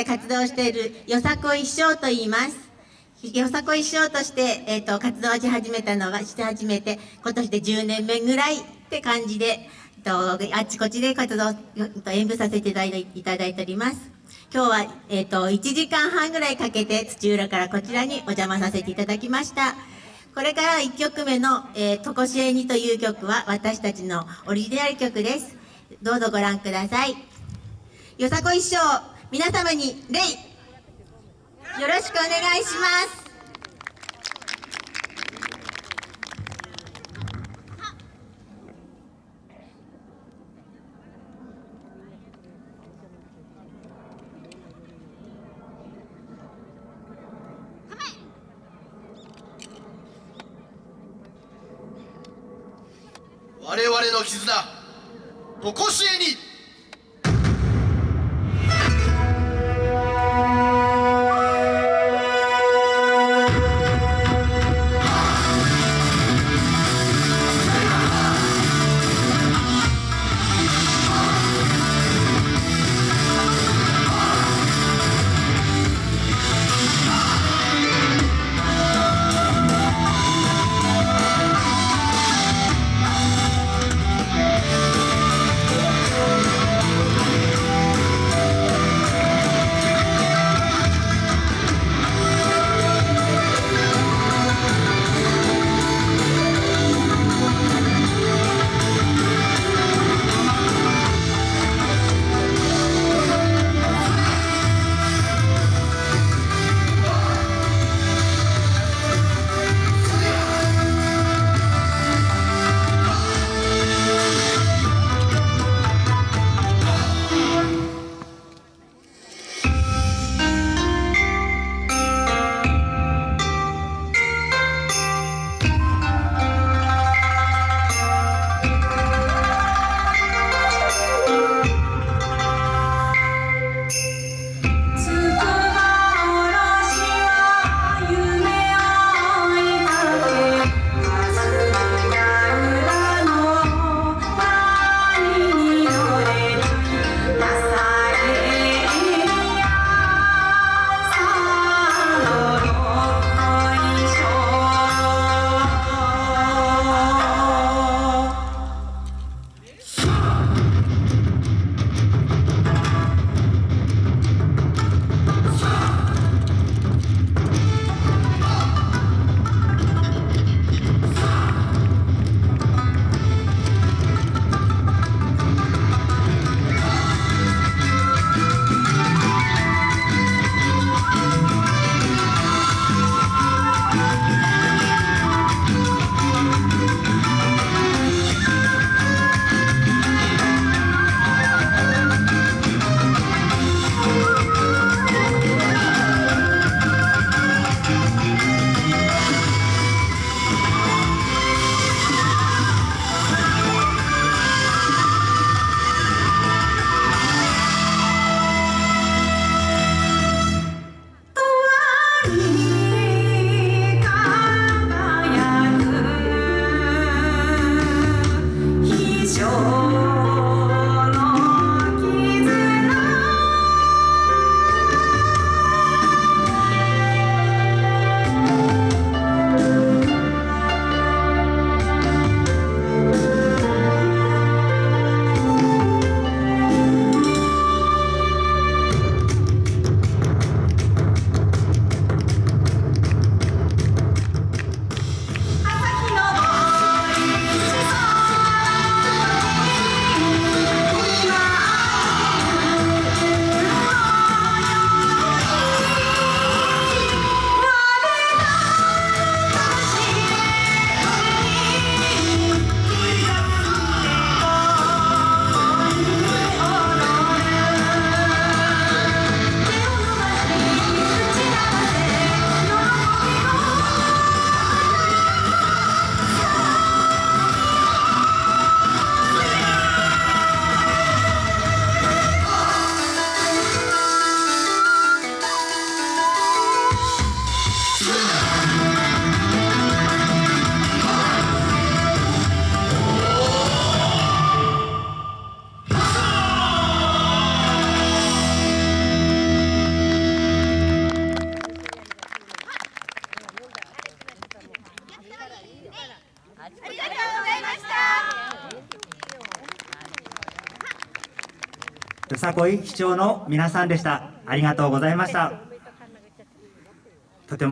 で活動しているよさこい師匠と言います。よさこい師匠として、えーと、活動し始めたのはして始めて今年で10年目ぐらいって感じで、えーと、あっちこっちで活動えー、と演舞させていただいております。今日は、えーと、1時間半ぐらいかけて土浦からこちらにお邪魔させていただきました。これから1曲目の「えー、とこしえに」という曲は私たちのオリジナル曲です。どうぞご覧ください。よさこい師匠。皆様に礼。よろしくお願いします。我々の絆とこしえに。よさこい市長の皆さんでした。ありがとうございました。